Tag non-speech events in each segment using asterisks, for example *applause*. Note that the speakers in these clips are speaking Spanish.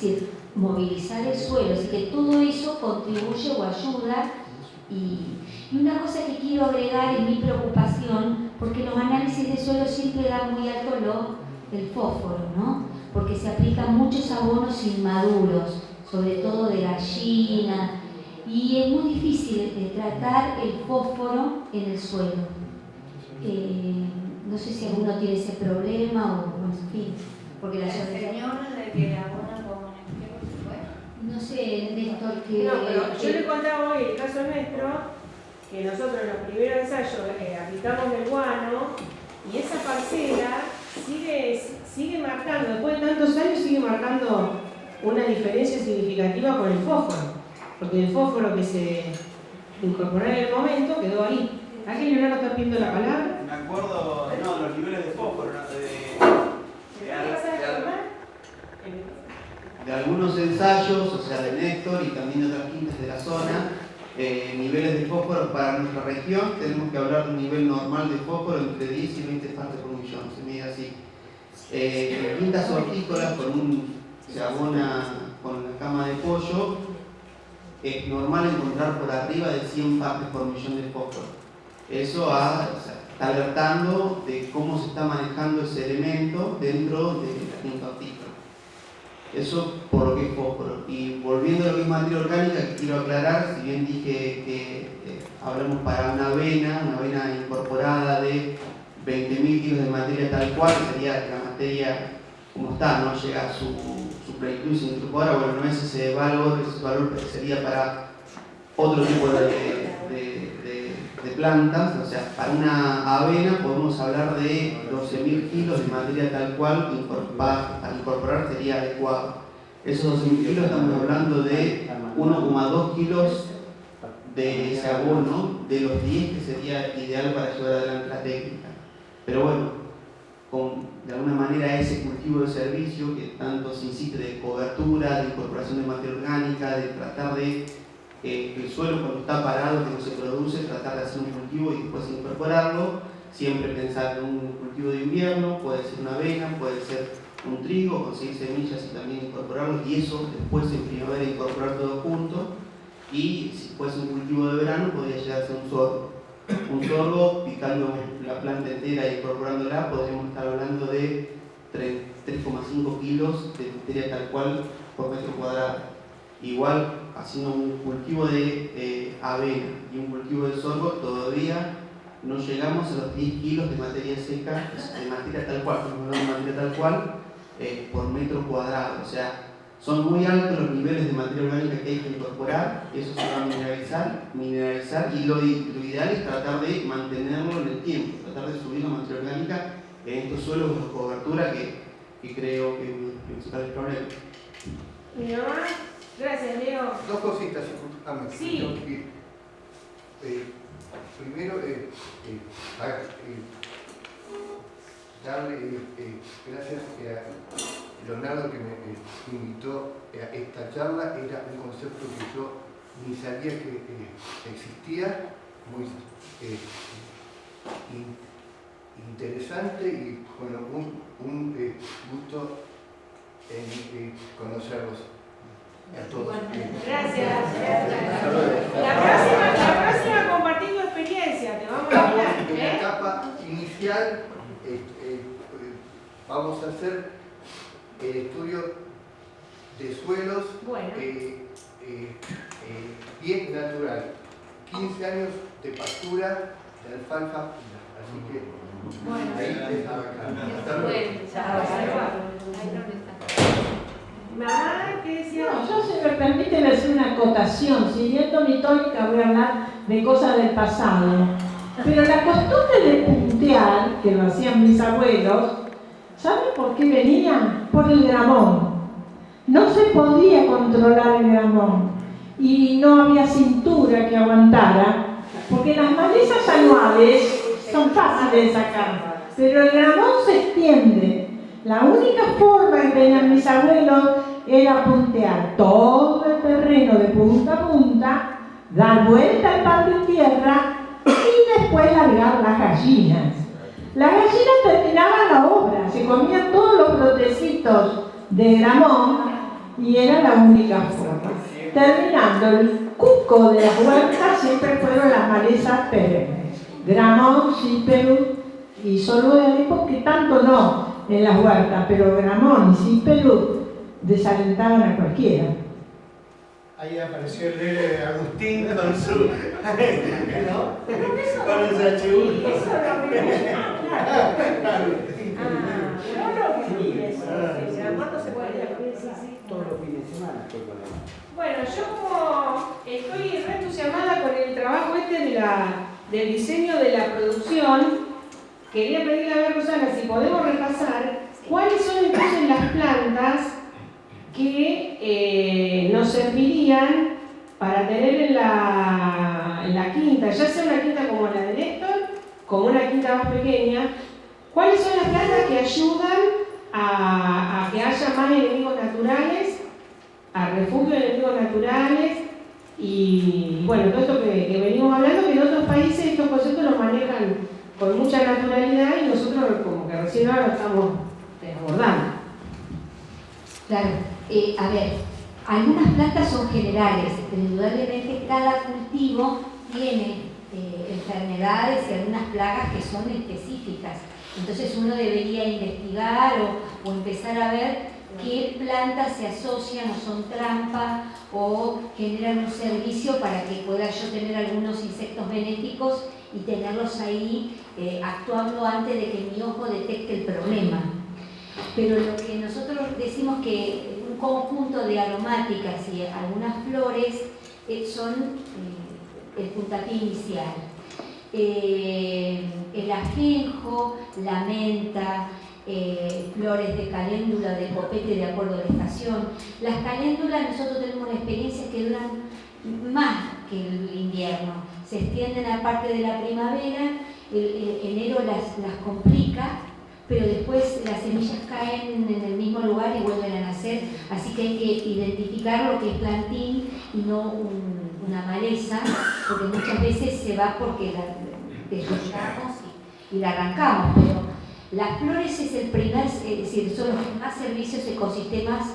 Decir, movilizar el suelo, así que todo eso contribuye o ayuda. Y, una cosa que quiero agregar es mi preocupación, porque los análisis de suelo siempre dan muy alto lo, el fósforo, ¿no? Porque se aplican muchos abonos inmaduros, sobre todo de gallina, y es muy difícil tratar el fósforo en el suelo. Eh, no sé si alguno tiene ese problema o, en fin, porque la señora de que abona con No sé, Néstor, que... No, pero yo le contaba hoy el caso nuestro, que nosotros en los primeros ensayos eh, aplicamos el guano y esa parcela sigue, sigue marcando, después de tantos años sigue marcando una diferencia significativa con el fósforo, porque el fósforo que se incorporó en el momento quedó ahí. ¿Alguien no está pidiendo la palabra? Me acuerdo, no, los niveles de fósforo, algunos ensayos, o sea, de Néstor y también otras quintas de la zona, eh, niveles de fósforo para nuestra región, tenemos que hablar de un nivel normal de fósforo entre 10 y 20 partes por millón, se mide así. Eh, quintas hortícolas con un, se abona con la cama de pollo, es normal encontrar por arriba de 100 partes por millón de fósforo. Eso está alertando de cómo se está manejando ese elemento dentro de la quinta Eso por lo que es fósforo. Y volviendo a lo que es materia orgánica, quiero aclarar, si bien dije que eh, hablamos para una avena, una avena incorporada de 20.000 kilos de materia tal cual, sería la materia como está, no llega a su, su plenitud se incorpora, bueno, no es ese valor, ese valor sería para otro tipo de de plantas, o sea, para una avena podemos hablar de 12.000 kilos de materia tal cual al incorporar sería adecuado. Esos 12.000 kilos estamos hablando de 1,2 kilos de ese abono de los 10 que sería ideal para llevar adelante la técnica. Pero bueno, con de alguna manera ese cultivo de servicio que tanto se insiste de cobertura, de incorporación de materia orgánica, de tratar de el suelo cuando está parado, que no se produce, tratar de hacer un cultivo y después incorporarlo, siempre pensar en un cultivo de invierno, puede ser una avena, puede ser un trigo, conseguir semillas y también incorporarlo y eso después en primavera incorporar todo junto y si fuese un cultivo de verano podría llegar a ser un sorgo. Un sorgo, picando la planta entera y incorporándola, podríamos estar hablando de 3,5 kilos de materia tal cual por metro cuadrado. Igual haciendo un cultivo de eh, avena y un cultivo de sorgo, todavía no llegamos a los 10 kilos de materia seca, de materia tal cual, de materia tal cual, eh, por metro cuadrado. O sea, son muy altos los niveles de materia orgánica que hay que incorporar, eso se va a mineralizar, mineralizar y lo, ideal es tratar de mantenerlo en el tiempo, tratar de subir la materia orgánica en estos suelos de cobertura que, creo que es el principal problema. Gracias, Leo. Dos cositas, disculpame. Sí. Eh, primero, eh, eh, darle gracias a Leonardo que me invitó a esta charla. Era un concepto que yo ni sabía que existía, muy interesante y bueno, un, un gusto en conocerlos gracias. La próxima, la próxima compartiendo experiencia, te vamos a hablar. En la ¿eh? etapa inicial eh, eh, vamos a hacer el estudio de suelos bien natural. 15 años de pastura de alfalfa, así que bueno, ahí está no, yo si me permiten hacer una acotación, siguiendo mi tónica voy a hablar de cosas del pasado. Pero la costumbre de puntear, que lo hacían mis abuelos, ¿saben por qué venían? Por el gramón. No se podía controlar el gramón y no había cintura que aguantara, porque las malezas anuales son fáciles de sacar, pero el gramón se extiende. La única forma que tenían mis abuelos era puntear todo el terreno de punta a punta, dar vuelta al patio de tierra y después largar las gallinas. Las gallinas terminaban la obra, se comían todos los brotecitos de gramón y era la única forma. Terminando, el cuco de las huertas siempre fueron las malezas perennes. Gramón, Cipelú y Solueli, porque tanto no en las huertas, pero Gramón y Cipelú desalentaban a cualquiera. Ahí apareció el de Agustín con su. *laughs* ¿No? Con su Eso HU. lo *laughs* vimos. Claro. No lo vi eso. Sí, sí, ¿Cuánto se puede ir? Sí, sí. Todos los fines de semana estoy con él. Bueno, yo como estoy re entusiasmada con el trabajo este de la, del diseño de la producción, quería pedirle a ver, Rosana, si podemos repasar cuáles son entonces las plantas que eh, nos servirían para tener en la, en la quinta, ya sea una quinta como la de Néstor, como una quinta más pequeña, cuáles son las plantas que ayudan a, que haya más enemigos naturales a refugio de enemigos naturales y bueno, todo esto que, que venimos hablando, que en otros países estos conceptos los manejan con mucha naturalidad y nosotros como que recién ahora estamos abordando. Claro, eh, a ver, algunas plantas son generales, indudablemente cada cultivo tiene eh, enfermedades y algunas plagas que son específicas. Entonces uno debería investigar o, o empezar a ver qué plantas se asocian o son trampa o generan un servicio para que pueda yo tener algunos insectos benéficos y tenerlos ahí eh, actuando antes de que mi ojo detecte el problema. Pero lo que nosotros decimos que un conjunto de aromáticas y algunas flores eh, son eh, el puntapié inicial. El ajenjo, la menta, flores de caléndula, de copete de acuerdo a la estación. Las caléndulas nosotros tenemos una experiencia que duran más que el invierno. Se extienden a parte de la primavera, enero las, las complica, pero después las semillas caen en el mismo lugar y vuelven a nacer, así que hay que identificar lo que es plantín y no un- una maleza, porque muchas veces se va porque la desarrollamos y, la arrancamos, pero las flores es el primer, son los que más servicios ecosistemas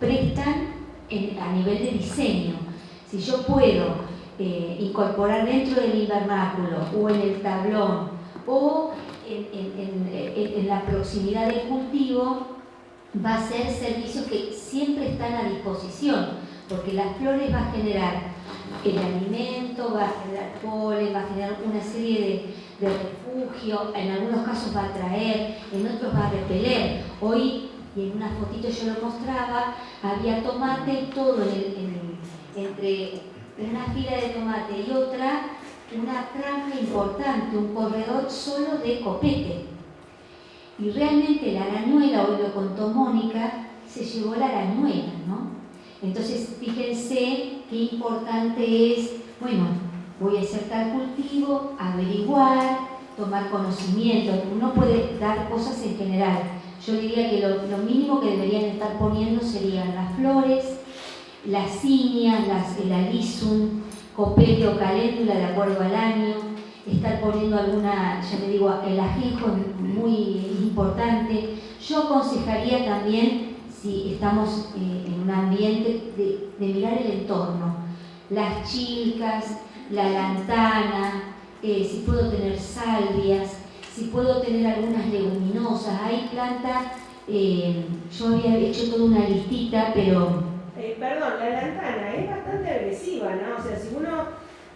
prestan a nivel de diseño. Si yo puedo eh, incorporar dentro del invernáculo o en el tablón o en, la proximidad del cultivo, va a ser servicios que siempre están a disposición, porque las flores va a generar el alimento, va a generar polen, va a generar una serie de, de refugio, en algunos casos va a atraer, en otros va a repeler. Hoy, y en una fotito yo lo mostraba, había tomate todo en el- en el- una fila de tomate y otra, una franja importante, un corredor solo de copete. Y realmente la arañuela, hoy lo contó Mónica, se llevó la arañuela, ¿no? Entonces, fíjense qué importante es, bueno, voy a hacer tal cultivo, averiguar, tomar conocimiento. Uno puede dar cosas en general. Yo diría que lo, lo mínimo que deberían estar poniendo serían las flores, las ciñas, las, el alisum, copete o caléndula de acuerdo al año, estar poniendo alguna, ya me digo, el ajenjo es muy importante. Yo aconsejaría también, si estamos eh, en un ambiente, de, de mirar el entorno, las chilcas, la lantana, eh, si puedo tener salvias, si puedo tener algunas leguminosas. Hay plantas, eh, yo había hecho toda una listita, pero Eh, perdón, la lantana es bastante agresiva, ¿no? O sea, si uno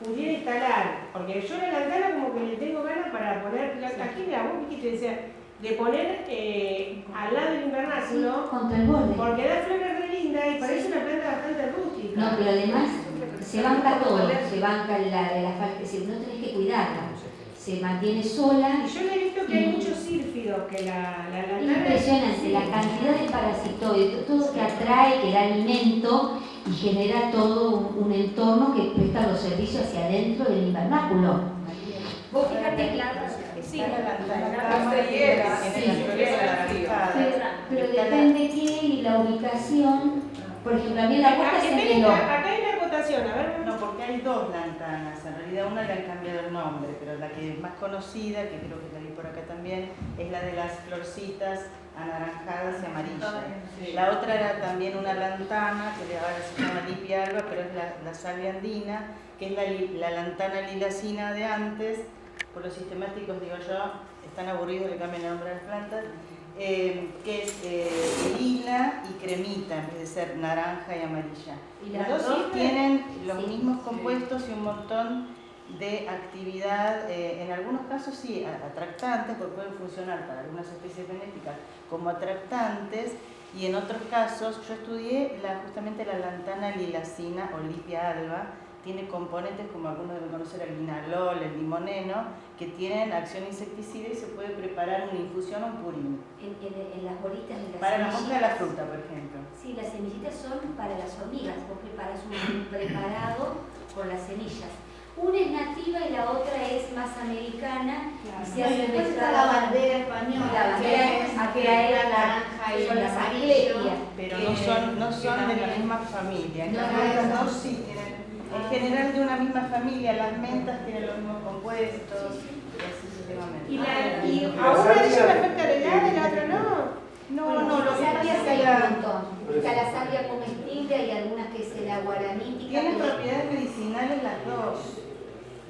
pudiera instalar, porque yo la lantana como que le tengo ganas para poner, aquí mira, vos dijiste, decía, de poner eh, al lado del invernáculo, contra el borde. porque da flores re lindas y parece una planta bastante rústica. No, pero además se banca todo, se banca la de la falta, es decir, no tenés que cuidarla, se mantiene sola. Y yo le he visto que hay muchos sírfidos, que la, la lantana... impresionante la cantidad de parasitoides, todo que atrae, que da alimento y genera todo un, un entorno que presta los servicios hacia adentro del invernáculo. Vos fíjate que Sí, la la Sí. Pero, depende qué y la ubicación. Por ejemplo, a mí la puerta se acá hay a ver. No, porque hay dos lantanas. En realidad una le han cambiado el nombre, pero la que es más conocida, que creo que la vi por acá también, es la de las florcitas anaranjadas y amarillas. La otra era también una lantana, que ahora se llama lipia alba, pero es la, la andina, que es la, lantana lilacina de antes. Por los sistemáticos, digo yo, están aburridos de que cambien el nombre de las plantas. Eh, que es eh, lila y cremita en vez de ser naranja y amarilla. Y Las las dos dos tienen los Sí. mismos compuestos y un montón de actividad, eh, en algunos casos sí, atractantes, porque pueden funcionar para algunas especies benéficas como atractantes, y en otros casos, yo estudié la, justamente la lantana lilacina o lipia alba, tiene componentes como algunos deben conocer el linalol, el limoneno, que tienen acción insecticida y se puede preparar una infusión o un purín. En, en- en las bolitas las Para la mosca de la fruta, por ejemplo. Sí, las semillitas son para las hormigas. Vos preparás un preparado con las semillas. Una es nativa y la otra es más americana y se hace Después está mezclar la bandera española, La bandera que es que la- la naranja y asclepias. Pero no son, no son de la misma familia. No, no, no. sí. En general de una misma familia, las mentas tienen los mismos compuestos y la, Ah, y a una de ellas le afecta la edad y la otra no. No, Bueno, no, lo que pasa es hay que un la- montón. Está la savia comestible y algunas que es la guaranítica. tienen propiedades medicinales las dos.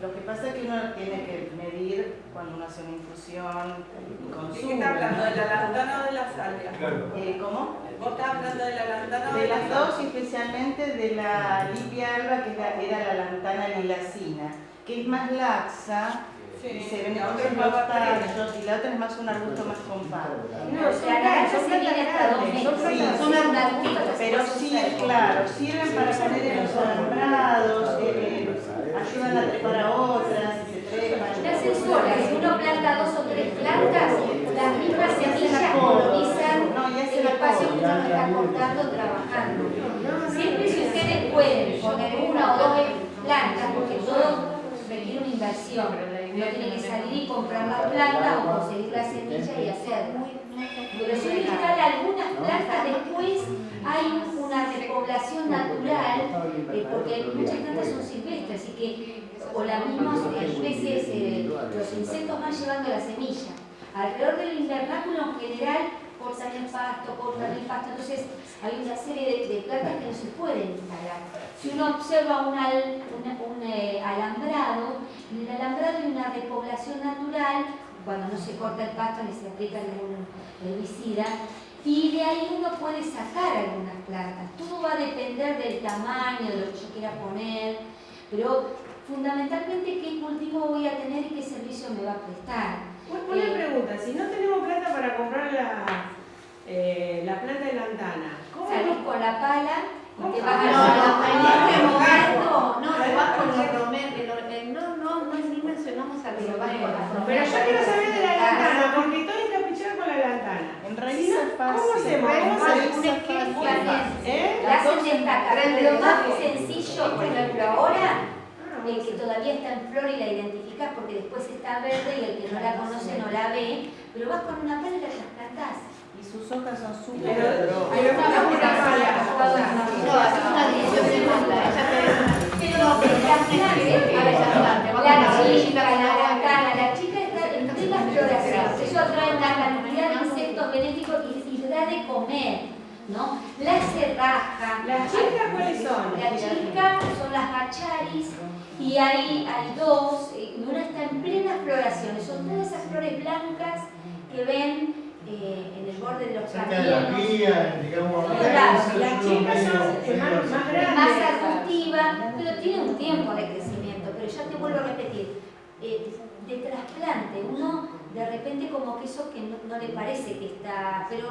Lo que pasa es que uno tiene que medir cuando uno hace una infusión y ¿De qué consume. está hablando? ¿De la lantana o de la salvia? Eh, ¿Cómo? ¿Vos estás hablando de la lantana o De de la las salvia? dos, y especialmente de la lipia alba, que es la- era la lantana lilacina, que es más laxa, Sí, se ven otros tallos, y la otra es más un arbusto más compacto. No, son se viene hasta dos grandes, son plantas. se Pero sí, claro, sirven para poner en los alambrados, eh, ayudan a trepar a otras, se trepan. Se hacen solas. Si uno planta dos o tres plantas, las mismas semillas colonizan No, el espacio que uno está cortando trabajando. Siempre si ustedes pueden poner una o dos plantas, porque todo requiere una inversión. Uno tiene que salir y comprar las plantas o conseguir la semilla y hacerlo. Pero si uno instala algunas plantas, después. Hay una repoblación natural, eh, porque muchas plantas son silvestres, así que, o las mismas especies, eh, los insectos van llevando la semilla. Alrededor del invernáculo en general cortan el pasto, cortan el pasto, entonces hay una serie de, de plantas que no se pueden instalar. Si uno observa un, al- un, eh, alambrado, en el alambrado hay una repoblación natural, cuando no se corta el pasto ni se aplica ningún herbicida, y de ahí uno puede sacar algunas plantas. Todo va a depender del tamaño, de lo que yo quiera poner, pero fundamentalmente qué cultivo voy a tener y qué servicio me va a prestar. Una una pregunta, si no tenemos plata para comprar la, eh, la planta de lantana, ¿cómo Salís con la pala te vas No, a no, en este no, no, te vas con los romeros, no, no, no, ni mencionamos a los romeros. Pero yo quiero saber de la lantana, porque estoy encaprichada con la lantana. En fácil. ¿Cómo hacemos? ¿Cómo hacemos? es ¿Cuál fácil. es? ¿Eh? La hacen destacar. Lo más sencillo, por ejemplo, ahora, el que todavía está en flor y la identificás porque después está verde y el que no la conoce no la ve, pero vas con una pala y la trasplantás. Y sus hojas son súper Pero, pero ¿cómo una? No, haces una división de planta, ella. Pero la chica, la lacana, la chica está en plena floración, eso atrae una cantidad de insectos benéficos y, da de comer, ¿no? La cerraja, ¿Las chicas cuáles son? La chica son las bacharis y hay, hay dos, eh, y una está en plena floración, son todas esas flores blancas que ven eh, en el borde de los Cerca de la caminos. vía, digamos. Claro, es las uno chicas son medio- más- medio- más Es grandes. más arbustiva, pero tiene un tiempo de crecimiento, pero ya te vuelvo a repetir, eh, de trasplante, uno de repente como que eso que no, no le parece que está, pero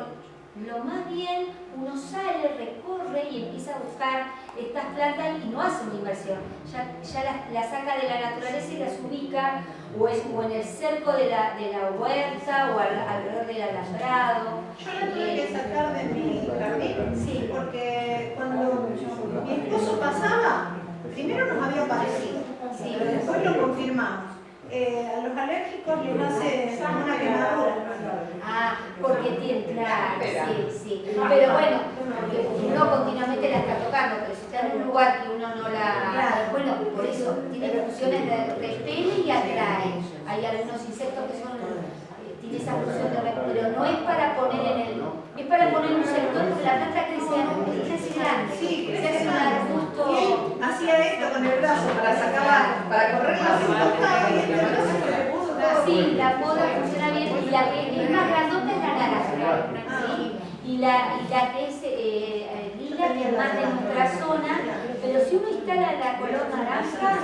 lo más bien uno sale, recorre y empieza a buscar estas plantas y no hace una inversión, ya, ya las, las saca de la naturaleza y las ubica o en, o en el cerco de la, de la huerta o al- alrededor del alambrado. Yo la tuve que sacar de mi jardín, Sí. porque cuando mi esposo pasaba, primero nos había parecido, Sí. pero después lo confirmamos. Eh, a los alérgicos les hace una quemadura. Claro, sí, sí. Pero bueno, uno continuamente la está tocando, pero si está en un lugar que uno no la... Bueno, por eso tiene funciones de repele y atrae. Hay algunos insectos que son, eh, tiene esa función de rep- pero no es para poner en el, es para poner un sector porque la planta crece, crece grande, Sí, se crece hace un arbusto. Hacía esto con el brazo para sacar, para correr la y brazo. Sí, la poda funciona la que es más grandota es la naranja. Y la, y la que es eh, eh, lila, que es más de nuestra zona, pero si uno instala la color naranja,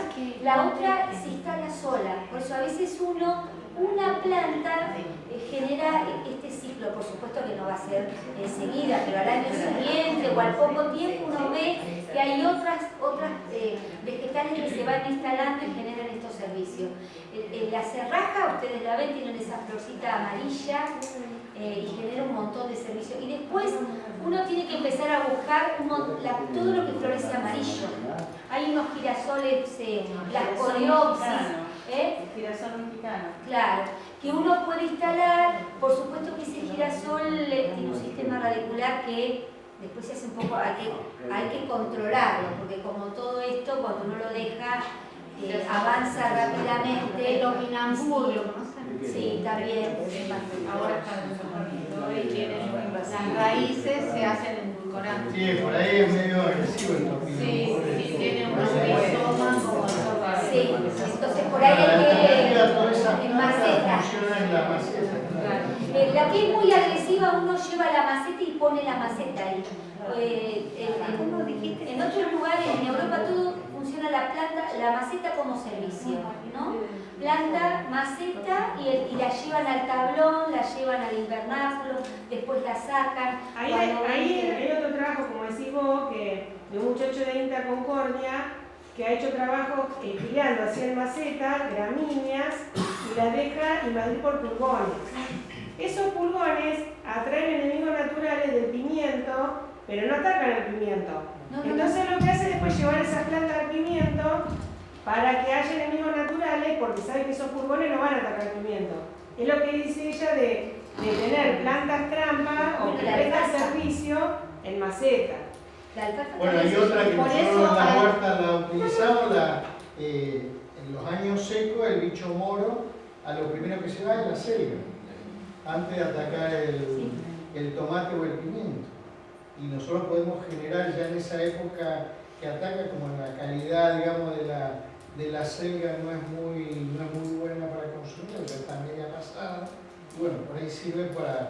la otra se instala sola. Por eso a veces uno, una planta eh, genera este ciclo, por supuesto que no va a ser enseguida, pero al año siguiente o al poco tiempo uno ve que hay otras, otras eh, vegetales que se van instalando y generan el- la cerraja, ustedes la ven, tienen esa florcita amarilla eh, y genera un montón de servicios. Y después uno tiene que empezar a buscar un mon- la- todo lo que florece amarillo. Hay unos girasoles, eh, las coreopsis, ¿eh? El girasol mexicano. Claro, que uno puede instalar, por supuesto que ese girasol eh, tiene un sistema radicular que después se hace un poco, hay que, hay que controlarlo, porque como todo esto, cuando uno lo deja, eh, avanza rápidamente. El dominambur, ¿lo conocen? Sí, está bien. Ahora está desarrollando y tienen las raíces se hacen endulcorantes. Sí, por ahí es medio agresivo el topino. Sí, sí, tiene unos rizomas como Sí, entonces por ahí hay que en maceta. Funciona en la maceta. Eh, La que es muy agresiva, uno lleva la maceta y pone la maceta ahí. Eh, en, en- en otros lugares, en Europa, todo funciona la planta, la maceta como servicio, ¿no? Planta, maceta y, el- y la llevan al tablón, la llevan al invernáculo, después la sacan. Ahí, hay, ahí otro trabajo, como decís vos, que de un muchacho de Inta Concordia que ha hecho trabajo eh, así en maceta, gramíneas, y las deja invadir por pulgones. Esos pulgones atraen enemigos naturales del pimiento, pero no atacan el pimiento. No, no, Entonces lo que hace después es llevar esas plantas al pimiento para que haya enemigos naturales, porque sabe que esos pulgones no van a atacar el pimiento. Es lo que dice ella de, de tener plantas trampa o que prestan servicio en maceta. Bueno, hay otra que nosotros en la huerta la utilizamos, la, eh, en los años secos el bicho moro a lo primero que se va es la selva, antes de atacar el, el tomate o el pimiento. Y nosotros podemos generar ya en esa época que ataca como la calidad, digamos, de la, de la selga no es, muy, no es muy buena para consumir, ya está media pasada. Y bueno, por ahí sirve para,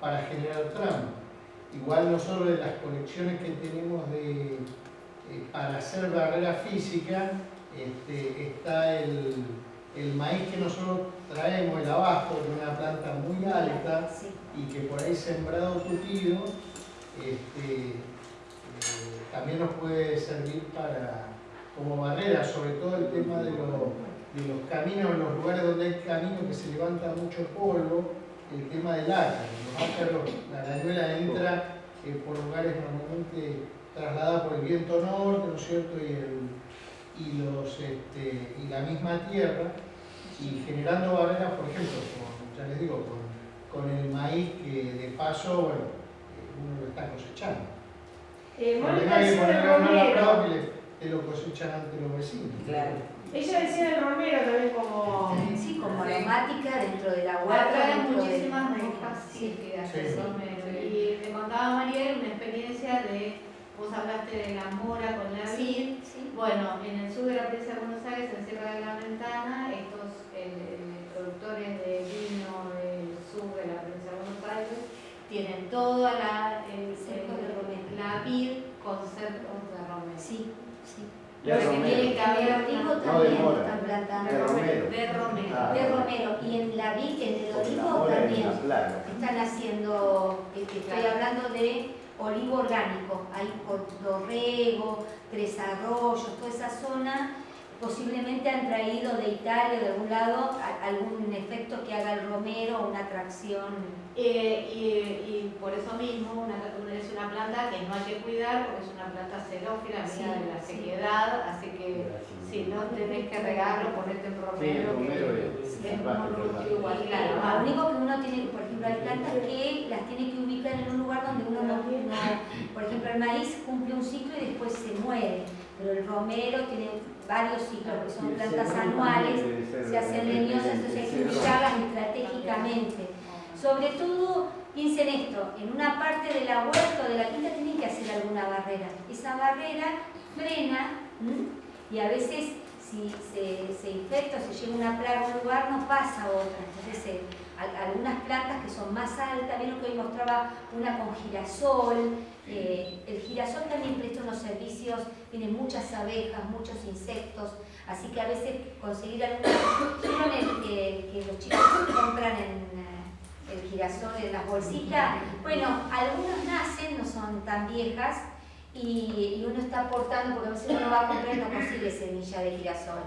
para generar tramo. Igual nosotros de las colecciones que tenemos de, eh, para hacer barrera física, este, está el, el maíz que nosotros traemos, el abajo, de una planta muy alta y que por ahí sembrado tupido, este, eh, también nos puede servir para, como barrera, sobre todo el tema de, lo- de los caminos, los lugares donde hay caminos que se levanta mucho polvo, el tema del ácaro. Los ácaros, la rayuela entra eh, por lugares normalmente trasladada por el viento norte, ¿no es cierto? Y, el- y los, este, y la misma tierra, y generando barreras, por ejemplo, ya les digo, con, con el maíz que de paso, bueno, uno lo está cosechando. Eh, El Mónica que una romero. que le- te lo cosechan ante los vecinos. Ella decía del romero también como... Sí, como aromática dentro de la huerta. Atrae muchísimas hojas sílfidas Sí. el romero. Y te contaba Mariel una experiencia de, vos hablaste de la mora con la vid. Sí, Bueno, en el sur de la provincia de Buenos Aires, en Sierra de la Ventana, estos el- el- productores de vino del sur de la provincia de Buenos Aires tienen toda la, el- el- romero. la vid con cercos de romero. sí, sí. De Lo que romero. tiene que haber olivo No, de también están plantando. De romero. De romero. Ah. De romero. Y en la vid, en el olivo también. Están haciendo, eh, estoy Claro. hablando de olivo orgánico, ahí por Dorrego, Tres Arroyos, toda esa zona, posiblemente han traído de Italia o de algún lado algún efecto que haga el romero, una atracción. Eh, y, y por eso mismo una, una- es una planta que no hay que cuidar porque es una planta xerófila, Sí, de la sí. sequedad, así que si no tenés que regarlo, ponete un Sí, el romero. ¿verdad? igual, Lo único que uno tiene, por ejemplo, hay plantas que las tiene que ubicar en un lugar donde uno no, no- por ejemplo, el maíz cumple un ciclo y después se muere, pero el romero tiene varios ciclos, que son plantas anuales, se hacen leñosas, entonces hay que ubicarlas estratégicamente. sobre todo, piensen esto, en una parte de la huerta o de la quinta tienen que hacer alguna barrera. Esa barrera frena y a veces si se, se infecta o se lleva una plaga a un lugar no pasa a otra. Entonces, eh, algunas plantas que son más altas, vieron que hoy mostraba una con girasol, eh, el girasol también presta unos servicios, tiene muchas abejas, muchos insectos, así que a veces conseguir algunas, *coughs* ¿vieron que los chicos compran en eh, el girasol en las bolsitas? Bueno, algunos nacen, no son tan viejas, y, y uno está aportando, porque a veces uno va a comprar y no consigue semilla de girasol.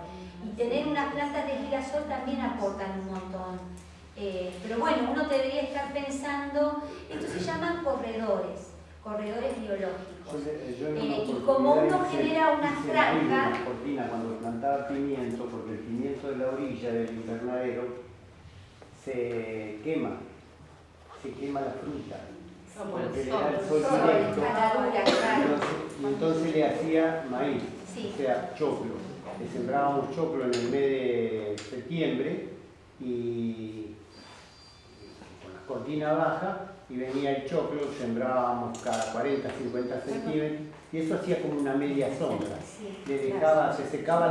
Y tener unas plantas de girasol también aportan un montón. Eh, pero bueno, uno debería estar pensando, estos se llaman corredores, corredores biológicos. Yo una Eh, y como uno genera una franja- cuando plantaba pimiento, porque el pimiento de la orilla del invernadero se quema, se quema la fruta. Porque le da el sol sol, directo. Y entonces le hacía maíz, Sí. o sea, choclo. Le sembrábamos choclo en el mes de septiembre y cortina baja y venía el choclo, sembrábamos cada 40, 50 centímetros y eso hacía como una media sombra. Le dejaba, se secaba la